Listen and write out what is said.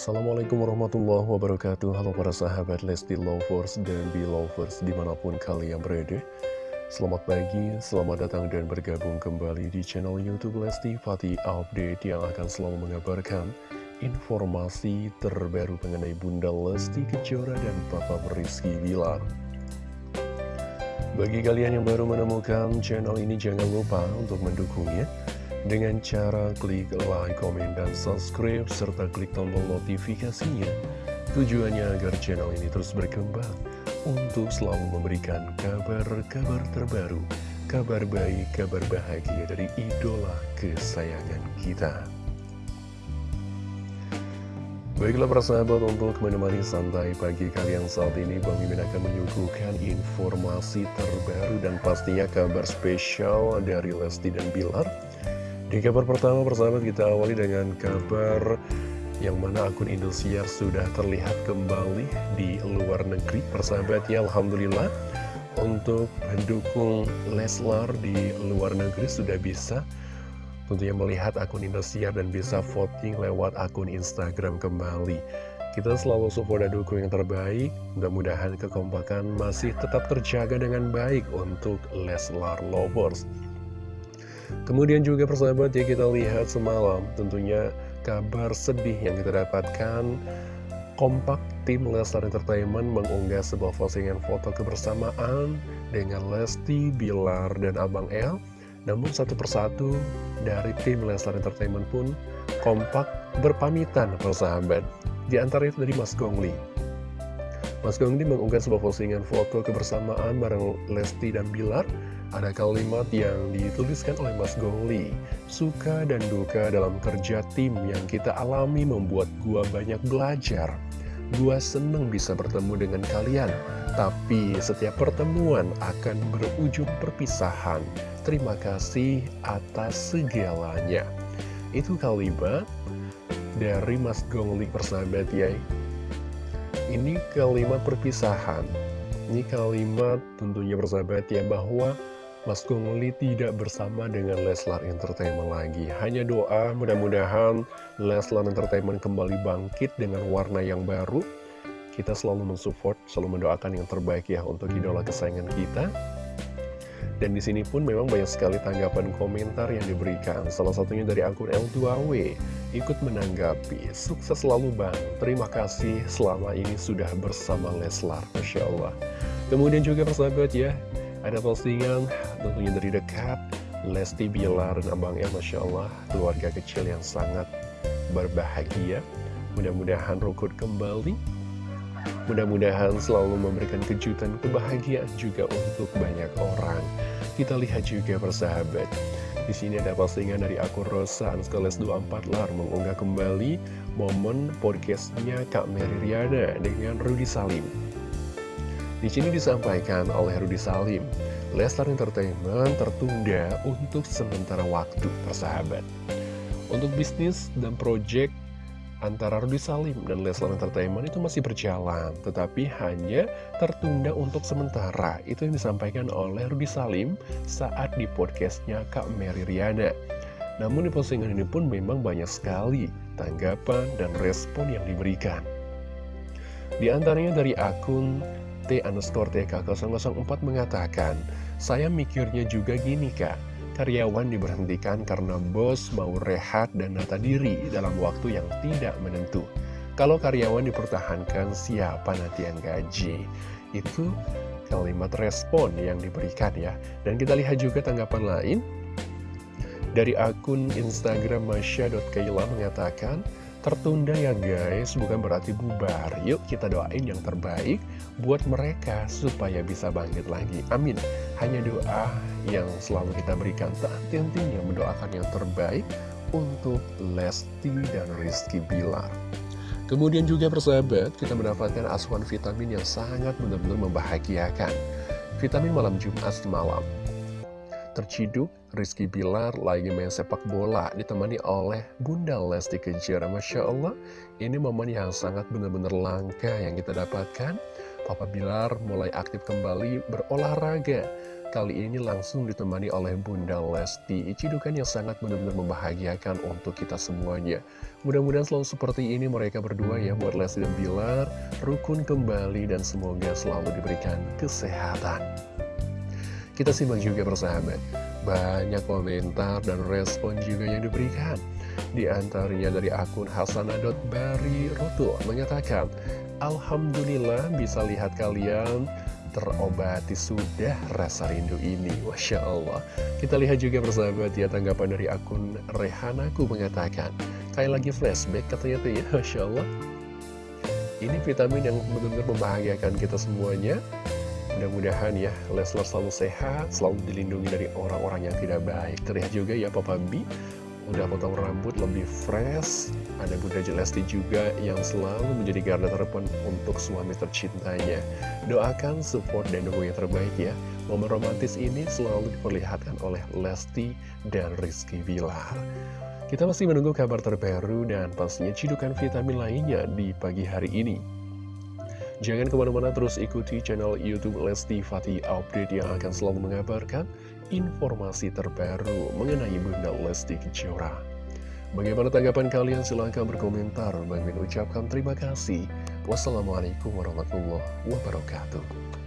Assalamualaikum warahmatullahi wabarakatuh. Halo para sahabat Lesti Lovers dan Belovers di mana pun kalian berada. Selamat pagi, selamat datang dan bergabung kembali di channel Youtube Lesti Fatih Update Yang akan selalu mengabarkan informasi terbaru mengenai Bunda Lesti Kejora dan Papa Rizky Bilar. Bagi kalian yang baru menemukan channel ini jangan lupa untuk mendukungnya dengan cara klik like, komen, dan subscribe, serta klik tombol notifikasinya. Tujuannya agar channel ini terus berkembang untuk selalu memberikan kabar-kabar terbaru, kabar baik, kabar bahagia dari idola kesayangan kita. Baiklah persahabat untuk menemani santai pagi kalian saat ini Bang Mimin akan menyuguhkan informasi terbaru dan pastinya kabar spesial dari Lesti dan Bilar di kabar pertama persahabat kita awali dengan kabar yang mana akun Indosiar sudah terlihat kembali di luar negeri. Persahabat ya Alhamdulillah. Untuk mendukung Leslar di luar negeri sudah bisa tentunya melihat akun Indosiar dan bisa voting lewat akun Instagram kembali. Kita selalu support dan dukung yang terbaik. Mudah-mudahan kekompakan masih tetap terjaga dengan baik untuk Leslar Lovers Kemudian juga persahabat ya kita lihat semalam tentunya kabar sedih yang kita dapatkan. Kompak tim Leslar Entertainment mengunggah sebuah postingan foto kebersamaan dengan Lesti, Bilar, dan Abang El. Namun satu persatu dari tim Leslar Entertainment pun kompak berpamitan persahabat. Di antara itu dari Mas Gongli Mas Gongli mengunggah sebuah postingan foto kebersamaan bareng Lesti dan Bilar. Ada kalimat yang dituliskan oleh Mas Gongli Suka dan duka dalam kerja tim yang kita alami membuat gua banyak belajar. Gua seneng bisa bertemu dengan kalian Tapi setiap pertemuan akan berujung perpisahan. Terima kasih atas segalanya. Itu kalimat dari Mas Gongli persahabat ya Ini kalimat perpisahan ini kalimat tentunya bersahabat ya bahwa Mas Gongli tidak bersama dengan Leslar Entertainment lagi. Hanya doa mudah-mudahan Leslar Entertainment kembali bangkit dengan warna yang baru. Kita selalu mensupport, selalu mendoakan yang terbaik ya untuk idola kesayangan kita. Dan di sini pun memang banyak sekali tanggapan komentar yang diberikan. Salah satunya dari akun L2W ikut menanggapi. Sukses selalu Bang. Terima kasih selama ini sudah bersama Leslar. Masya Allah. Kemudian juga persahabat ya, ada postingan tentunya dari dekat Lesti Bilar dan Abang El Masya Allah Keluarga kecil yang sangat berbahagia Mudah-mudahan rukun kembali Mudah-mudahan selalu memberikan kejutan kebahagiaan juga untuk banyak orang Kita lihat juga persahabat di sini ada postingan dari akun Rosa Anskoles 24 Lar mengunggah kembali momen podcastnya Kak Mary Riana dengan Rudy Salim. Di sini disampaikan oleh Rudi Salim, Leslar Entertainment tertunda untuk sementara waktu, persahabat. Untuk bisnis dan proyek antara Rudi Salim dan Leslar Entertainment itu masih berjalan, tetapi hanya tertunda untuk sementara. Itu yang disampaikan oleh Rudi Salim saat di podcastnya Kak Mary Riana. Namun di postingan ini pun memang banyak sekali tanggapan dan respon yang diberikan. Di antaranya dari akun T underscore TK004 mengatakan, saya mikirnya juga gini kak, karyawan diberhentikan karena bos mau rehat dan nata diri dalam waktu yang tidak menentu. Kalau karyawan dipertahankan, siapa nanti yang gaji? Itu kalimat respon yang diberikan ya. Dan kita lihat juga tanggapan lain. Dari akun Instagram Masya.kaila mengatakan, Tertunda ya guys, bukan berarti bubar. Yuk kita doain yang terbaik buat mereka supaya bisa bangkit lagi. Amin. Hanya doa yang selalu kita berikan. Tak henti-hentinya mendoakan yang terbaik untuk Lesti dan Rizky Bilar. Kemudian juga persahabat, kita mendapatkan asuhan vitamin yang sangat benar-benar membahagiakan. Vitamin malam Jumat semalam terciduk Rizky Bilar lagi main sepak bola ditemani oleh Bunda Lesti Kejora Masya Allah ini momen yang sangat benar-benar langka yang kita dapatkan Papa Bilar mulai aktif kembali berolahraga. Kali ini langsung ditemani oleh Bunda Lesti. Cidukan yang sangat benar-benar membahagiakan untuk kita semuanya. Mudah-mudahan selalu seperti ini mereka berdua ya buat Lesti dan Bilar. Rukun kembali dan semoga selalu diberikan kesehatan. Kita simak juga bersahabat. Banyak komentar dan respon juga yang diberikan. Di antaranya dari akun Roto mengatakan, Alhamdulillah bisa lihat kalian terobati sudah rasa rindu ini. Masya Allah. Kita lihat juga bersahabat ya tanggapan dari akun Rehanaku mengatakan Kayak lagi flashback katanya tuh ya Masya Allah. Ini vitamin yang benar-benar membahagiakan kita semuanya. Mudah-mudahan ya Leslar selalu sehat Selalu dilindungi dari orang-orang yang tidak baik. Terlihat juga ya Papa B udah potong rambut lebih fresh. Ada Bunda Jelesti juga yang selalu menjadi garda terdepan untuk suami tercintanya. Doakan support dan dukung yang terbaik ya. Momen romantis ini selalu diperlihatkan oleh Lesti dan Rizky Bilar. Kita masih menunggu kabar terbaru dan pastinya cidukan vitamin lainnya di pagi hari ini Jangan ke mana-mana terus ikuti channel Youtube Lesti Fatih Update yang akan selalu mengabarkan informasi terbaru mengenai Bunda Lesti Kejora. Bagaimana tanggapan kalian? Silahkan berkomentar. Bang ucapkan terima kasih. Wassalamualaikum warahmatullahi wabarakatuh.